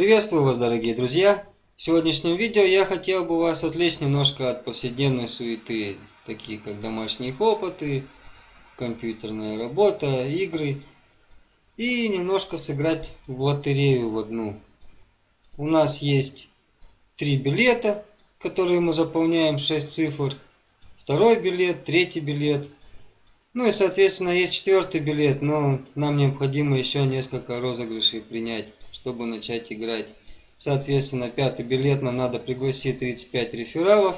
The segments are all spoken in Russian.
Приветствую вас, дорогие друзья! В сегодняшнем видео я хотел бы вас отвлечь немножко от повседневной суеты, такие как домашние хлопоты, компьютерная работа, игры, и немножко сыграть в лотерею в одну. У нас есть три билета, которые мы заполняем 6 цифр, второй билет, третий билет – ну и, соответственно, есть четвертый билет, но нам необходимо еще несколько розыгрышей принять, чтобы начать играть. Соответственно, пятый билет нам надо пригласить 35 рефералов.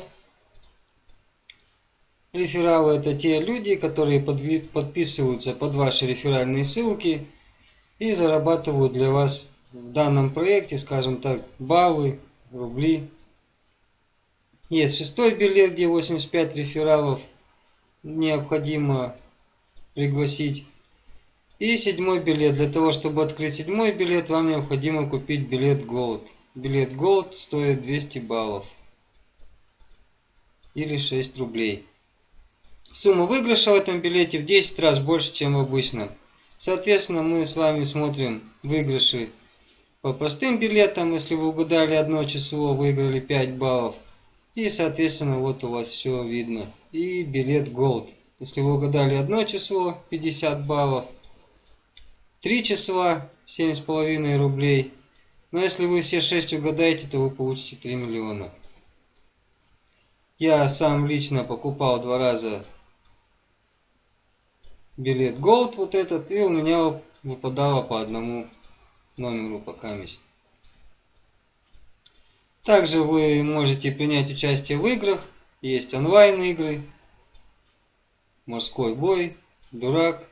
Рефералы это те люди, которые подписываются под ваши реферальные ссылки и зарабатывают для вас в данном проекте, скажем так, баллы, рубли. Есть шестой билет, где 85 рефералов необходимо пригласить. И седьмой билет. Для того, чтобы открыть седьмой билет, вам необходимо купить билет Gold. Билет Gold стоит 200 баллов. Или 6 рублей. Сумма выигрыша в этом билете в 10 раз больше, чем в обычном. Соответственно, мы с вами смотрим выигрыши по простым билетам. Если вы угадали одно число, выиграли 5 баллов. И, соответственно, вот у вас все видно. И билет Gold. Если вы угадали одно число, 50 баллов. Три числа, 7,5 рублей. Но если вы все 6 угадаете, то вы получите 3 миллиона. Я сам лично покупал два раза билет Gold вот этот, и у меня выпадало по одному номеру по каместь. Также вы можете принять участие в играх. Есть онлайн игры. Морской бой. Дурак.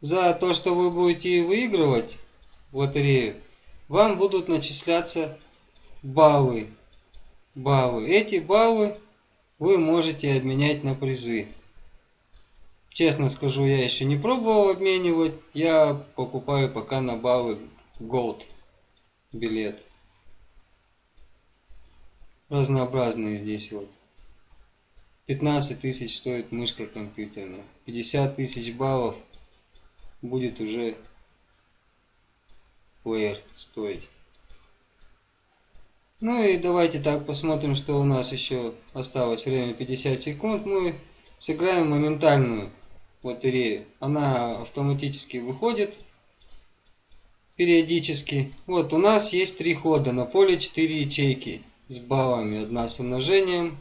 За то, что вы будете выигрывать лотерею, вам будут начисляться баллы. Баллы. Эти баллы вы можете обменять на призы. Честно скажу, я еще не пробовал обменивать. Я покупаю пока на баллы Gold билет разнообразные здесь вот. 15 тысяч стоит мышка компьютерная. 50 тысяч баллов будет уже плеер стоить. Ну и давайте так посмотрим, что у нас еще осталось время 50 секунд. Мы сыграем моментальную лотерею. Она автоматически выходит периодически. Вот у нас есть три хода, на поле 4 ячейки с баллами. Одна с умножением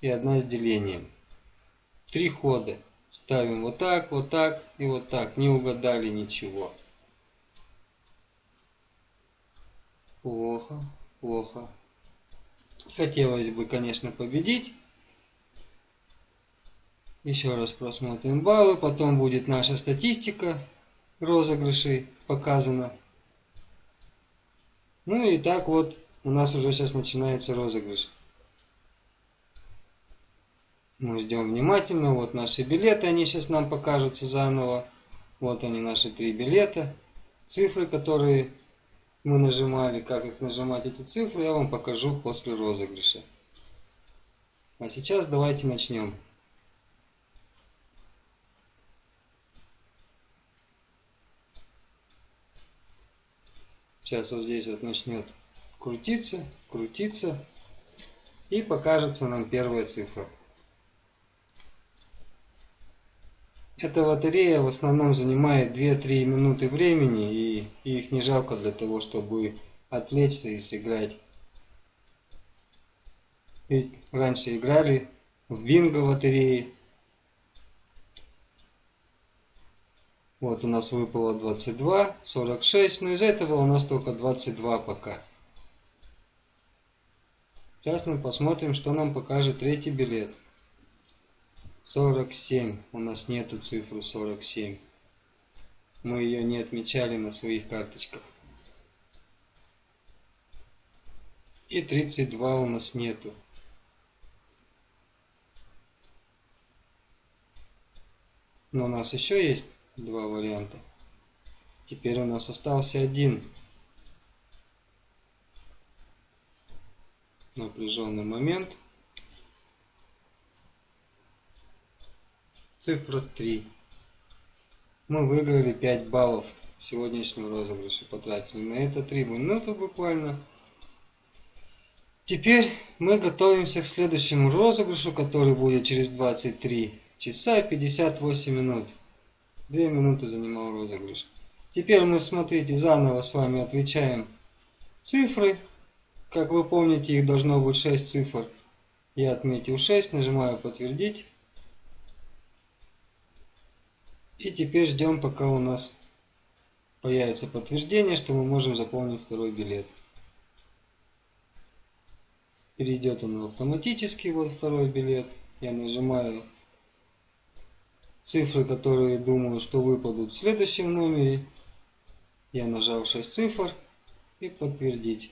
и одна с делением. Три хода. Ставим вот так, вот так и вот так. Не угадали ничего. Плохо, плохо. Хотелось бы, конечно, победить. Еще раз просмотрим баллы. Потом будет наша статистика розыгрышей показана. Ну и так вот у нас уже сейчас начинается розыгрыш. Мы ждем внимательно. Вот наши билеты, они сейчас нам покажутся заново. Вот они наши три билета. Цифры, которые мы нажимали, как их нажимать эти цифры, я вам покажу после розыгрыша. А сейчас давайте начнем. Сейчас вот здесь вот начнет крутиться, крутиться и покажется нам первая цифра. Эта лотерея в основном занимает 2-3 минуты времени и, их не жалко для того, чтобы отвлечься и сыграть. Ведь раньше играли в бинго лотереи. Вот у нас выпало 22, 46, но из этого у нас только 22 пока. Сейчас мы посмотрим, что нам покажет третий билет. 47. У нас нету цифры 47. Мы ее не отмечали на своих карточках. И 32 у нас нету. Но у нас еще есть два варианта. Теперь у нас остался один. напряженный момент. Цифра 3. Мы выиграли 5 баллов. сегодняшнем розыгрыше потратили. На это 3 минуты буквально. Теперь мы готовимся к следующему розыгрышу, который будет через 23 часа и 58 минут. 2 минуты занимал розыгрыш. Теперь мы, смотрите, заново с вами отвечаем цифры. Как вы помните, их должно быть 6 цифр. Я отметил 6, нажимаю подтвердить. И теперь ждем, пока у нас появится подтверждение, что мы можем заполнить второй билет. Перейдет он автоматически, вот второй билет. Я нажимаю цифры, которые думаю, что выпадут в следующем номере. Я нажал 6 цифр и подтвердить.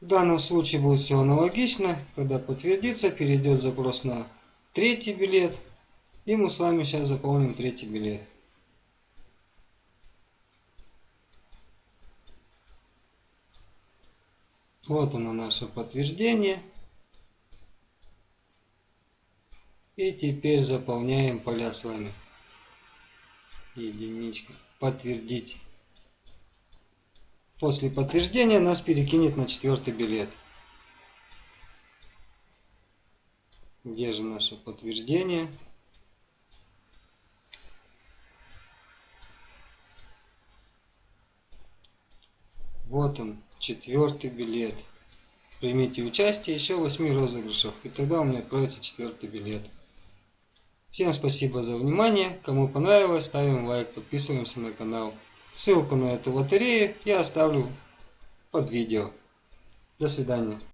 В данном случае будет все аналогично. Когда подтвердится, перейдет запрос на третий билет. И мы с вами сейчас заполним третий билет. Вот оно наше подтверждение. И теперь заполняем поля с вами. Единичка. Подтвердить. После подтверждения нас перекинет на четвертый билет. Где же наше подтверждение? Вот он, четвертый билет. Примите участие еще в 8 розыгрышах, и тогда у меня откроется четвертый билет. Всем спасибо за внимание. Кому понравилось, ставим лайк, подписываемся на канал. Ссылку на эту лотерею я оставлю под видео. До свидания.